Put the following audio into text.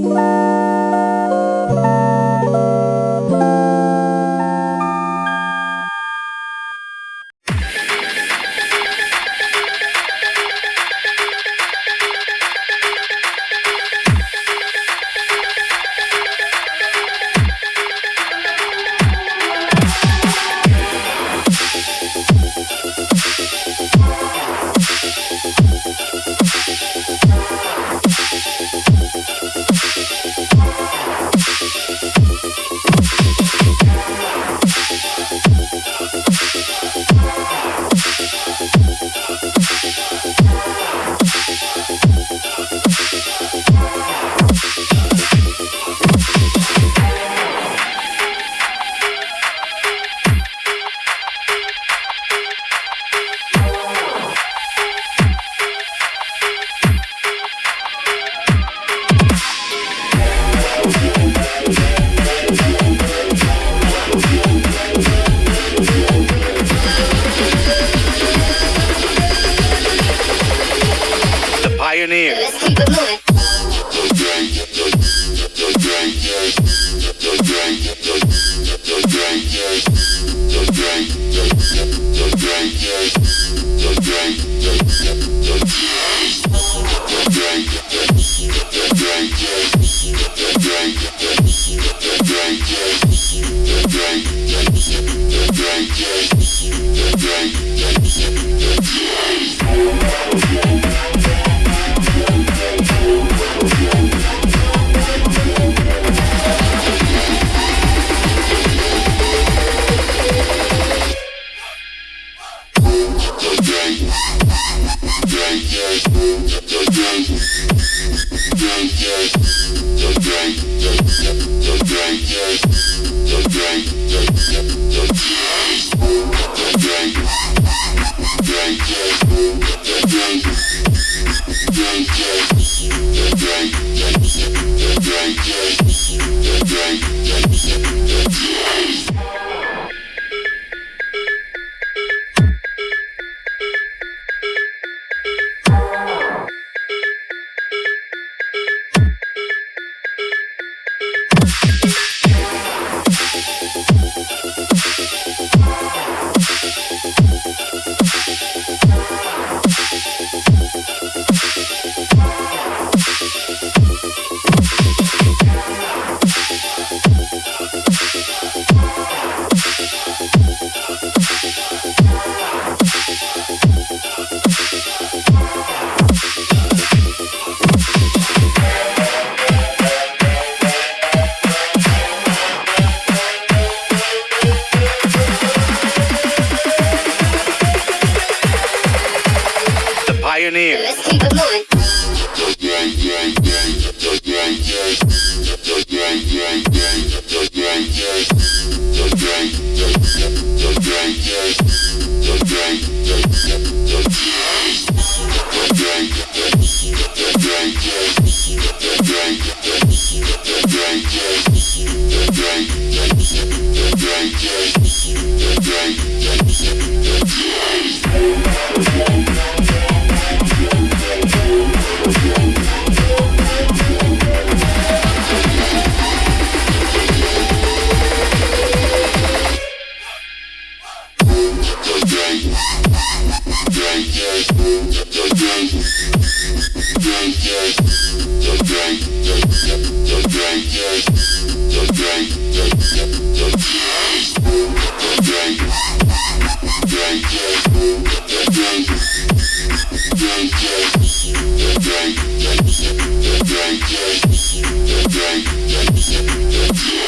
The Pioneer. Let's keep it moving. The Yeah. pioneer. Let's keep it going. Yeah. Yeah.